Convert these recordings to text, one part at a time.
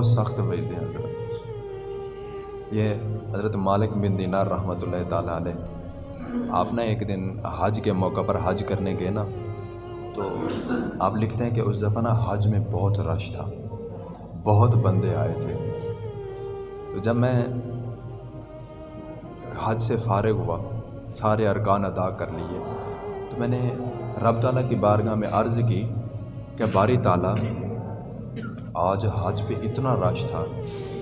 بہت سخت وعید ہیں حضرت۔ یہ حضرت مالک بن دینار رحمۃ اللہ تعالیٰ علیہ۔ آپ نے ایک دن حج کے موقع پر حج کرنے گئے نا؟ تو آپ لکھتے ہیں کہ اس دفعہ نا حج میں بہت رش تھا۔ بہت بندے آئے تھے۔ تو جب میں حج سے فارغ ہوا، سارے ارکان ادا کر لیے۔ تو میں نے رب تعالیٰ کی بارگاہ میں عرض کی کہ باری تعالیٰ آج حج پہ اتنا رش تھا،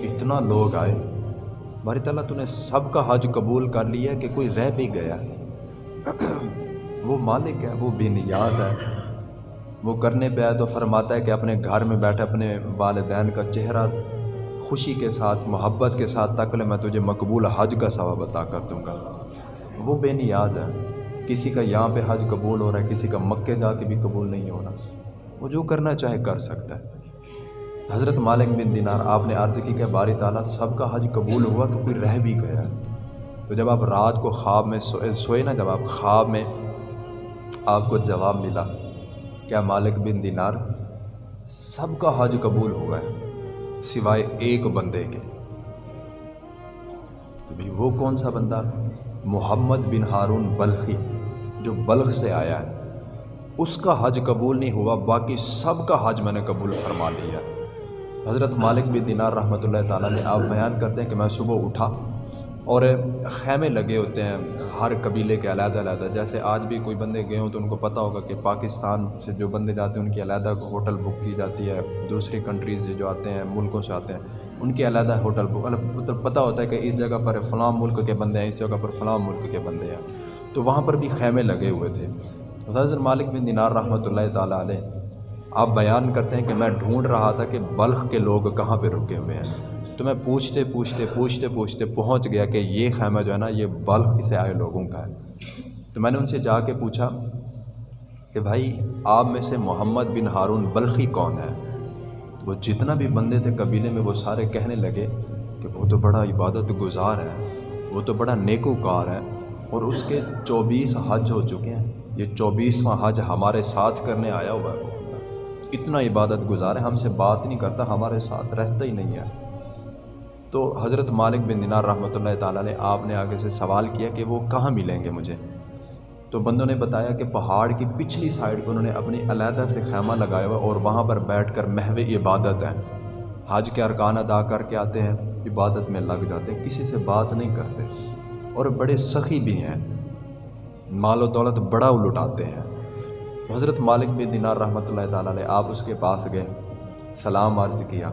اتنا لوگ آئے۔ باری تعالیٰ، تو نے سب کا حج قبول کر لیا کہ کوئی رہ بھی گیا۔ وہ مالک ہے، وہ بے نیاز ہے۔ وہ کرنے پہ آئے تو فرماتا ہے کہ اپنے گھر میں بیٹھے، اپنے والدین کا چہرہ خوشی کے ساتھ، محبت کے ساتھ تک لے، میں تجھے مقبول حج کا ثواب عطا کر دوں گا۔ وہ بے نیاز ہے۔ کسی کا یہاں پہ حج قبول ہو رہا ہے، کسی کا مکے جا کے بھی قبول نہیں ہو رہا۔ وہ جو کرنا چاہے کر سکتا ہے۔ حضرت مالک بن دینار، آپ نے عرض کی کہ باری تعالیٰ سب کا حج قبول ہوا تو کوئی رہ بھی گیا۔ تو جب آپ رات کو خواب میں سوئے سوئے نا، جب آپ خواب میں آپ کو جواب ملا، کیا مالک بن دینار، سب کا حج قبول ہوا ہے سوائے ایک بندے کے۔ تو بھی وہ کون سا بندہ؟ محمد بن ہارون بلخی، جو بلخ سے آیا۔ ہے اس کا حج قبول نہیں ہوا، باقی سب کا حج میں نے قبول فرما لیا۔ حضرت مالک بن دینار رحمۃ اللہ تعالیٰ نے آپ بیان کرتے ہیں کہ میں صبح اٹھا اور خیمے لگے ہوتے ہیں ہر قبیلے کے علیحدہ علیحدہ۔ جیسے آج بھی کوئی بندے گئے ہوں تو ان کو پتہ ہوگا کہ پاکستان سے جو بندے جاتے ہیں ان کی علیحدہ ہوٹل بک کی جاتی ہے۔ دوسری کنٹریز سے جو آتے ہیں، ملکوں سے آتے ہیں، ان کی علیحدہ ہوٹل بک۔ مطلب پتہ ہوتا ہے کہ اس جگہ پر فلاں ملک کے بندے ہیں، اس جگہ پر فلاں ملک کے بندے ہیں۔ تو وہاں پر بھی خیمے لگے ہوئے تھے۔ حضرت مالک بن دینار رحمۃ اللہ تعالیٰ علیہ آپ بیان کرتے ہیں کہ میں ڈھونڈ رہا تھا کہ بلخ کے لوگ کہاں پہ رکے ہوئے ہیں۔ تو میں پوچھتے پوچھتے پوچھتے پوچھتے پہنچ گیا کہ یہ خیمہ جو ہے نا، یہ بلخ سے آئے لوگوں کا ہے۔ تو میں نے ان سے جا کے پوچھا کہ بھائی، آپ میں سے محمد بن ہارون بلخی کون ہے؟ وہ جتنا بھی بندے تھے قبیلے میں، وہ سارے کہنے لگے کہ وہ تو بڑا عبادت گزار ہے، وہ تو بڑا نیکو کار ہے، اور اس کے چوبیس حج ہو چکے ہیں۔ یہ چوبیسواں حج ہمارے ساتھ کرنے آیا ہوا ہے۔ اتنا عبادت گزار ہے، ہم سے بات نہیں کرتا، ہمارے ساتھ رہتا ہی نہیں ہے۔ تو حضرت مالک بن دینار رحمۃ اللہ تعالیٰ نے آپ نے آگے سے سوال کیا کہ وہ کہاں ملیں گے مجھے؟ تو بندوں نے بتایا کہ پہاڑ کی پچھلی سائڈ پہ انہوں نے اپنی علیحدہ سے خیمہ لگایا ہوا اور وہاں پر بیٹھ کر محو عبادت ہیں حج کے ارکان ادا کر کے آتے ہیں، عبادت میں لگ جاتے ہیں، کسی سے بات نہیں کرتے۔ اور بڑے سخی بھی ہیں۔ مال و دولت بڑا لٹاتے ہیں۔ حضرت مالک بن دینار رحمۃ اللہ تعالیٰ نے آپ اس کے پاس گئے، سلام عرض کیا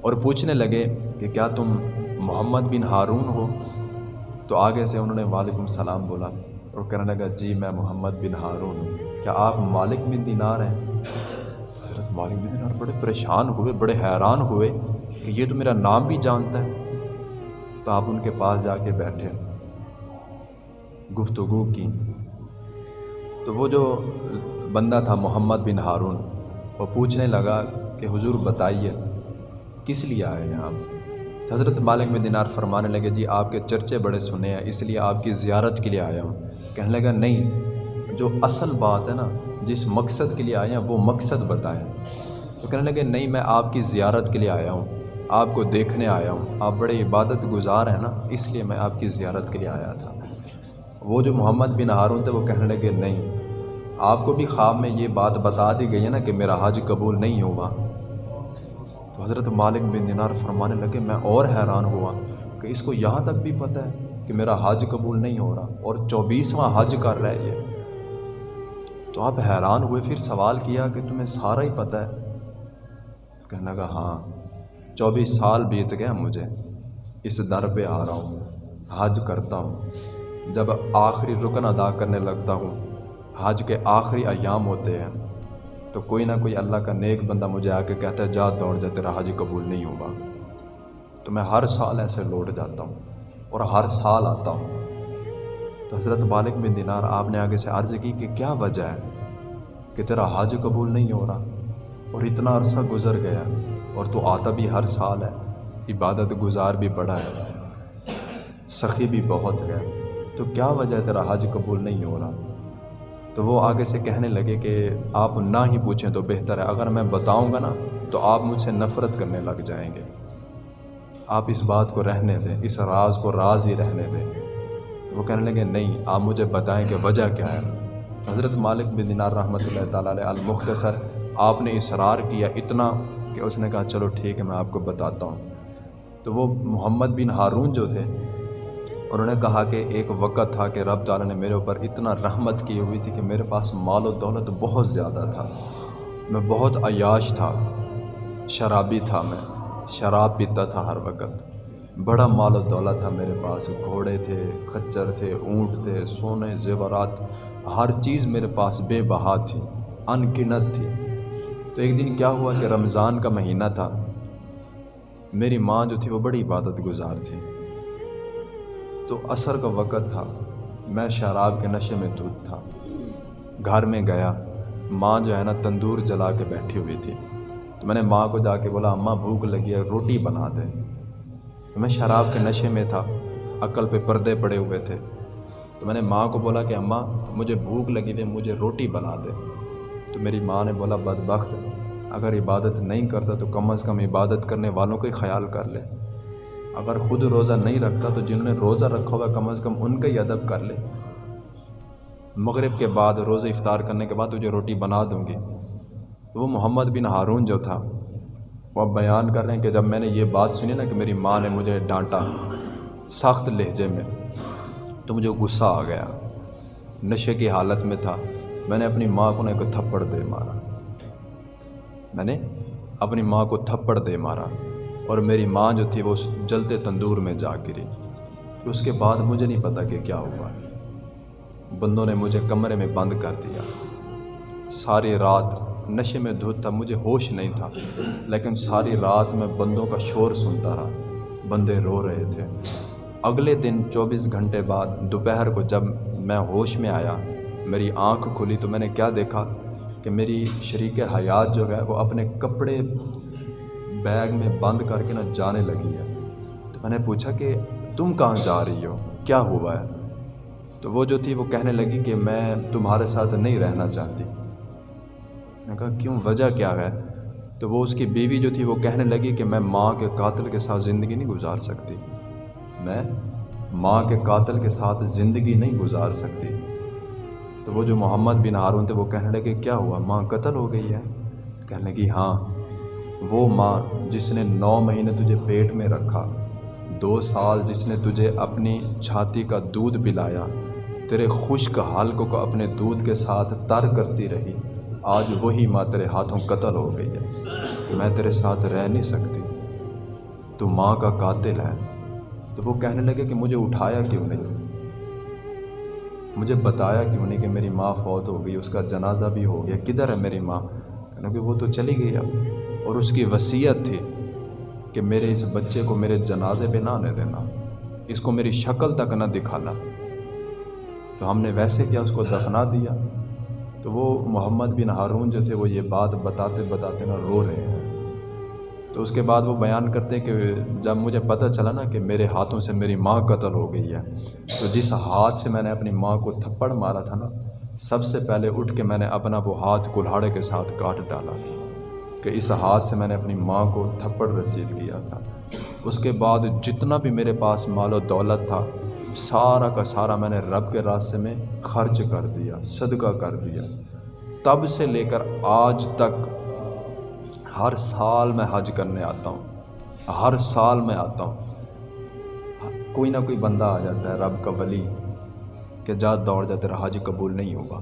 اور پوچھنے لگے کہ کیا تم محمد بن ہارون ہو؟ تو آگے سے انہوں نے وعلیکم السلام بولا اور کہنے لگا جی میں محمد بن ہارون ہوں۔ کیا آپ مالک بن دینار ہیں؟ حضرت مالک بن دینار بڑے پریشان ہوئے، بڑے حیران ہوئے کہ یہ تو میرا نام بھی جانتا ہے۔ تو آپ ان کے پاس جا کے بیٹھے، گفتگو کی۔ تو وہ جو بندہ تھا محمد بن ہارون، وہ پوچھنے لگا کہ حضور بتائیے، کس لیے آئے ہیں آپ حضرت مالک میں دینار فرمانے لگے جی آپ کے چرچے بڑے سنے ہیں، اس لیے آپ کی زیارت کے لیے آیا ہوں۔ کہنے لگا، نہیں، جو اصل بات ہے نا، جس مقصد کے لیے آئے ہیں، وہ مقصد بتائیں۔ تو کہنے لگے، نہیں، میں آپ کی زیارت کے لیے آیا ہوں، آپ کو دیکھنے آیا ہوں، آپ بڑے عبادت گزار ہیں نا، اس لیے میں آپ کی زیارت کے لیے آیا تھا۔ وہ جو محمد بن ہارون تھے وہ کہنے لگے، نہیں، آپ کو بھی خواب میں یہ بات بتا دی گئی ہے نا کہ میرا حج قبول نہیں ہوا. تو حضرت مالک بن دینار فرمانے لگے، میں اور حیران ہوا کہ اس کو یہاں تک بھی پتہ ہے کہ میرا حج قبول نہیں ہو رہا اور چوبیسواں حج کر رہا ہے یہ تو آپ حیران ہوئے، پھر سوال کیا کہ تمہیں سارا ہی پتہ ہے؟ کہنے لگا ہاں چوبیس سال بیت گئے مجھے، اس در پہ آ رہا ہوں، حج کرتا ہوں۔ جب آخری رکن ادا کرنے لگتا ہوں، حج کے آخری ایام ہوتے ہیں، تو کوئی نہ کوئی اللہ کا نیک بندہ مجھے آ کے کہتا ہے، جا دوڑ جا، تیرا حج قبول نہیں ہوگا۔ تو میں ہر سال ایسے لوٹ جاتا ہوں اور ہر سال آتا ہوں۔ تو حضرت بالک بن دینار، آپ نے آگے سے عرض کی کہ کیا وجہ ہے کہ تیرا حج قبول نہیں ہو رہا؟ اور اتنا عرصہ گزر گیا اور تو آتا بھی ہر سال ہے، عبادت گزار بھی بڑا ہے، سخی بھی بہت ہے۔ تو کیا وجہ ہے تیرا حج قبول نہیں ہو رہا؟ تو وہ آگے سے کہنے لگے کہ آپ نہ ہی پوچھیں تو بہتر ہے، اگر میں بتاؤں گا نا تو آپ مجھ سے نفرت کرنے لگ جائیں گے۔ آپ اس بات کو رہنے دیں، اس راز کو راز ہی رہنے دیں۔ تو وہ کہنے لگے، نہیں، آپ مجھے بتائیں کہ وجہ کیا ہے۔ حضرت مالک بن دینار رحمۃ اللہ تعالیٰ علیہ المختصر، آپ نے اصرار کیا اتنا کہ اس نے کہا، چلو ٹھیک ہے، میں آپ کو بتاتا ہوں۔ تو وہ محمد بن ہارون جو تھے انہوں نے کہا کہ ایک وقت تھا کہ رب تعالیٰ نے میرے اوپر اتنا رحمت کی ہوئی تھی کہ میرے پاس مال و دولت بہت زیادہ تھا۔ میں بہت عیاش تھا، شرابی تھا میں، شراب پیتا تھا ہر وقت۔ بڑا مال و دولت تھا میرے پاس، گھوڑے تھے، کھچر تھے، اونٹ تھے، سونے، زیورات، ہر چیز میرے پاس بے بہا تھی ان گنت تھی۔ تو ایک دن کیا ہوا کہ رمضان کا مہینہ تھا۔ میری ماں جو تھی وہ بڑی عبادت گزار تھی۔ تو عصر کا وقت تھا۔ میں شراب کے نشے میں دودھ تھا۔ گھر میں گیا۔ ماں جو ہے نا تندور جلا کے بیٹھی ہوئی تھی۔ تو میں نے ماں کو جا کے بولا، اماں، بھوک لگی ہے، روٹی بنا دے۔ میں شراب کے نشے میں تھا۔ عقل پہ پردے پڑے ہوئے تھے۔ تو میں نے ماں کو بولا کہ، اماں، مجھے بھوک لگی تھی، مجھے روٹی بنا دے۔ تو میری ماں نے بولا، بدبخت، اگر عبادت نہیں کرتا تو کم از کم عبادت کرنے والوں کا ہی خیال کر لے۔ اگر خود روزہ نہیں رکھتا تو جنہوں نے روزہ رکھا ہوا کم از کم ان کا ہی ادب کر لے۔ مغرب کے بعد روزہ افطار کرنے کے بعد تجھے روٹی بنا دوں گی۔ وہ محمد بن ہارون جو تھا، وہ اب بیان کر رہے ہیں کہ جب میں نے یہ بات سنی نا کہ میری ماں نے مجھے ڈانٹا سخت لہجے میں، تو مجھے غصہ آ گیا۔ نشے کی حالت میں تھا۔ میں نے اپنی ماں کو نہ ایک تھپڑ دے مارا۔ میں نے اپنی ماں کو تھپڑ دے مارا۔ اور میری ماں جو تھی وہ جلتے تندور میں جا گری۔ اس کے بعد مجھے نہیں پتا کہ کیا ہوا۔ بندوں نے مجھے کمرے میں بند کر دیا۔ ساری رات نشے میں دھوت تھا مجھے ہوش نہیں تھا، لیکن ساری رات میں بندوں کا شور سنتا رہا۔ بندے رو رہے تھے۔ اگلے دن چوبیس گھنٹے بعد دوپہر کو جب میں ہوش میں آیا، میری آنکھ کھلی تو میں نے کیا دیکھا کہ میری شریک حیات جو ہے وہ اپنے کپڑے بیگ میں بند کر کے نا جانے لگی ہے۔ تو میں نے پوچھا کہ تم کہاں جا رہی ہو؟ کیا ہوا ہے؟ تو وہ جو تھی وہ کہنے لگی کہ میں تمہارے ساتھ نہیں رہنا چاہتی۔ میں نے کہا، کیوں؟ وجہ کیا ہے؟ تو وہ اس کی بیوی جو تھی وہ کہنے لگی کہ میں ماں کے قاتل کے ساتھ زندگی نہیں گزار سکتی۔ میں ماں کے قاتل کے ساتھ زندگی نہیں گزار سکتی۔ تو وہ جو محمد بن ہارون تھے وہ کہنے لگے، کیا ہوا؟ ماں قتل ہو گئی ہے؟ کہنے لگی ہاں وہ ماں جس نے نو مہینے تجھے پیٹ میں رکھا، دو سال جس نے تجھے اپنی چھاتی کا دودھ پلایا، تیرے خشک حالکوں کو اپنے دودھ کے ساتھ تر کرتی رہی، آج وہی ماں تیرے ہاتھوں قتل ہو گئی ہے۔ تو میں تیرے ساتھ رہ نہیں سکتی۔ تو ماں کا قاتل ہے۔ تو وہ کہنے لگے کہ مجھے اٹھایا کیوں نہیں؟ مجھے بتایا کیوں نہیں کہ میری ماں فوت ہو گئی، اس کا جنازہ بھی ہو گیا، کدھر ہے میری ماں؟ کیونکہ وہ تو چلی گئی اب۔ اور اس کی وصیت تھی کہ میرے اس بچے کو میرے جنازے پہ نہ آنے دینا، اس کو میری شکل تک نہ دکھانا۔ تو ہم نے ویسے کیا اس کو دفنا دیا؟ تو وہ محمد بن ہارون جو تھے وہ یہ بات بتاتے بتاتے نا رو رہے ہیں۔ تو اس کے بعد وہ بیان کرتے کہ جب مجھے پتہ چلا نا کہ میرے ہاتھوں سے میری ماں قتل ہو گئی ہے، تو جس ہاتھ سے میں نے اپنی ماں کو تھپڑ مارا تھا نا، سب سے پہلے اٹھ کے میں نے اپنا وہ ہاتھ کلہاڑے کے ساتھ کاٹ ڈالا۔ کہ اس ہاتھ سے میں نے اپنی ماں کو تھپڑ رسید کیا تھا۔ اس کے بعد جتنا بھی میرے پاس مال و دولت تھا، سارا کا سارا میں نے رب کے راستے میں خرچ کر دیا، صدقہ کر دیا۔ تب سے لے کر آج تک ہر سال میں حج کرنے آتا ہوں۔ ہر سال میں آتا ہوں۔ کوئی نہ کوئی بندہ آ جاتا ہے، رب کا ولی، کہ جا دوڑ جاتے رہا حج قبول نہیں ہوگا۔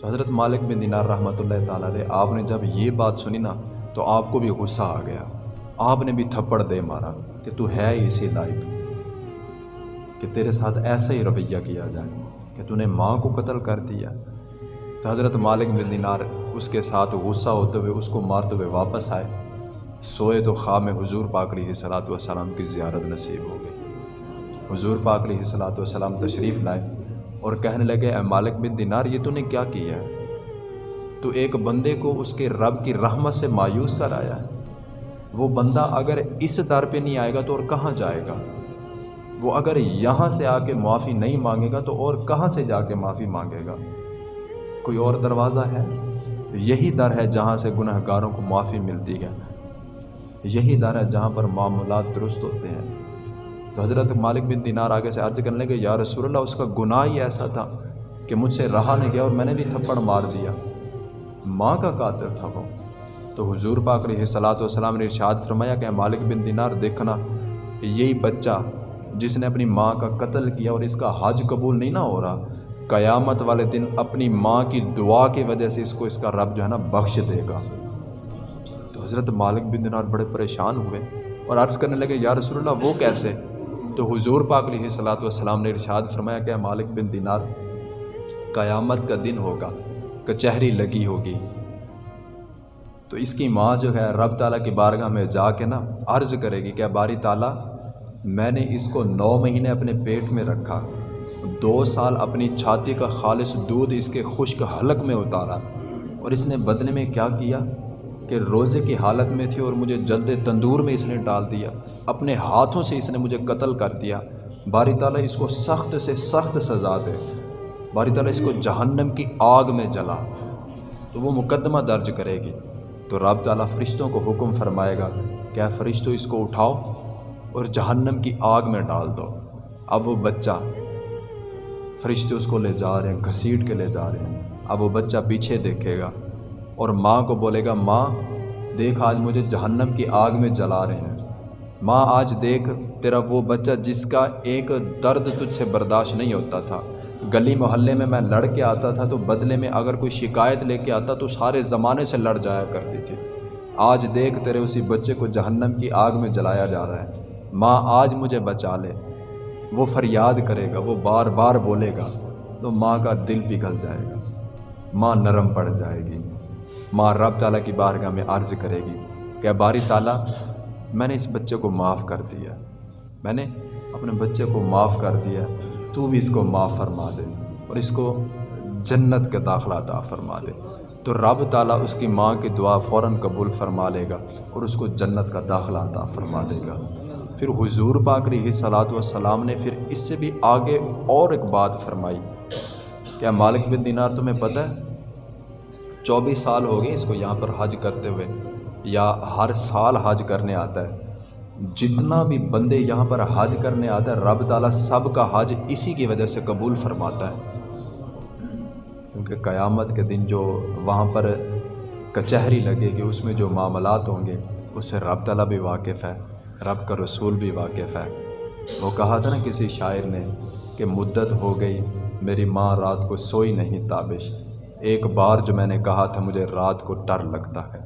تو حضرت مالک بن دینار رحمۃ اللہ تعالیٰ علیہ، آپ نے جب یہ بات سنی نا، تو آپ کو بھی غصہ آ گیا۔ آپ نے بھی تھپڑ دے مارا کہ تو ہے اسی لائق، کہ تیرے ساتھ ایسا ہی رویہ کیا جائے، کہ تو نے ماں کو قتل کر دیا۔ تو حضرت مالک بن دینار اس کے ساتھ غصہ ہوتے ہوئے، اس کو مارتے ہوئے واپس آئے۔ سوئے تو خواب میں حضور پاک علیہ صلاۃ والسلام کی زیارت نصیب ہو گئی۔ حضور پاک علیہ صلاۃ والسلام تشریف لائے۔ اور کہنے لگے، اے مالک بن دینار، یہ تو نے کیا کیا ہے؟ تو ایک بندے کو اس کے رب کی رحمت سے مایوس کر آیا ہے۔ وہ بندہ اگر اس در پہ نہیں آئے گا تو اور کہاں جائے گا؟ وہ اگر یہاں سے آ کے معافی نہیں مانگے گا تو اور کہاں سے جا کے معافی مانگے گا؟ کوئی اور دروازہ ہے؟ یہی در ہے جہاں سے گناہ گاروں کو معافی ملتی ہے۔ یہی در ہے جہاں پر معمولات درست ہوتے ہیں۔ تو حضرت مالک بن دینار آگے سے عرض کرنے لگے، یا رسول اللہ، اس کا گناہ ہی ایسا تھا کہ مجھ سے رہا نہیں گیا اور میں نے بھی تھپڑ مار دیا۔ ماں کا قاتل تھا وہ۔ تو حضور پاک علیہ صلاۃ والسلام نے ارشاد فرمایا کہ مالک بن دینار، دیکھنا یہی بچہ جس نے اپنی ماں کا قتل کیا اور اس کا حج قبول نہیں نہ ہو رہا، قیامت والے دن اپنی ماں کی دعا کی وجہ سے اس کو اس کا رب جو ہے نا بخش دے گا۔ تو حضرت مالک بن دینار بڑے پریشان ہوئے اور عرض کرنے لگے، یا رسول اللہ، وہ کیسے؟ تو حضور پاک علیہ صلاۃ والسلام نے ارشاد فرمایا کہ مالک بن دینار قیامت کا دن ہوگا کچہری لگی ہوگی۔ تو اس کی ماں جو ہے رب تعالیٰ کی بارگاہ میں جا کے نا عرض کرے گی کہ باری تعالیٰ، میں نے اس کو نو مہینے اپنے پیٹ میں رکھا، دو سال اپنی چھاتی کا خالص دودھ اس کے خشک حلق میں اتارا اور اس نے بدلے میں کیا کیا؟ کہ روزے کی حالت میں تھی اور مجھے جلد تندور میں اس نے ڈال دیا۔ اپنے ہاتھوں سے اس نے مجھے قتل کر دیا۔ باری تعالیٰ اس کو سخت سے سخت سزا دے۔ باری تعالیٰ اس کو جہنم کی آگ میں جلا۔ تو وہ مقدمہ درج کرے گی۔ تو رب تعالیٰ فرشتوں کو حکم فرمائے گا کیا فرشتوں اس کو اٹھاؤ اور جہنم کی آگ میں ڈال دو۔ اب وہ بچہ فرشتے اس کو لے جا رہے ہیں، گھسیٹ کے لے جا رہے ہیں۔ اب وہ بچہ پیچھے دیکھے گا۔ اور ماں کو بولے گا، ماں، دیکھ آج مجھے جہنم کی آگ میں جلا رہے ہیں۔ ماں، آج دیکھ، تیرا وہ بچہ جس کا ایک درد تجھ سے برداشت نہیں ہوتا تھا۔ گلی محلے میں میں لڑ کے آتا تھا تو بدلے میں اگر کوئی شکایت لے کے آتا تو سارے زمانے سے لڑ جایا کرتی تھی۔ آج دیکھ، تیرے اسی بچے کو جہنم کی آگ میں جلایا جا رہا ہے۔ ماں، آج مجھے بچا لے۔ وہ فریاد کرے گا، وہ بار بار بولے گا۔ تو ماں کا دل پگھل جائے گا۔ ماں نرم پڑ جائے گی۔ ماں رب تعالیٰ کی بارگاہ میں عرض کرے گی کہ باری تعالیٰ، میں نے اس بچے کو معاف کر دیا۔ میں نے اپنے بچے کو معاف کر دیا۔ تو بھی اس کو معاف فرما دے اور اس کو جنت کا داخلہ عطا فرما دے۔ تو رب تعالیٰ اس کی ماں کی دعا فوراً قبول فرما لے گا اور اس کو جنت کا داخلہ عطا فرما دے گا۔ پھر حضور پاک رہی صلاۃ والسلام نے پھر اس سے بھی آگے اور ایک بات فرمائی۔ کیا مالک بن دینار تمہیں پتہ ہے؟ چوبیس سال ہو گئے اس کو یہاں پر حج کرتے ہوئے، یا ہر سال حج کرنے آتا ہے۔ جتنا بھی بندے یہاں پر حج کرنے آتا ہے رب تعالیٰ سب کا حج اسی کی وجہ سے قبول فرماتا ہے۔ کیونکہ قیامت کے دن جو وہاں پر کچہری لگے گی، اس میں جو معاملات ہوں گے اس سے رب تعالیٰ بھی واقف ہے، رب کا رسول بھی واقف ہے۔ وہ کہا تھا نا کسی شاعر نے کہ مدت ہو گئی، میری ماں رات کو سوئی نہیں تابش۔ ایک بار جو میں نے کہا تھا مجھے رات کو ڈر لگتا ہے۔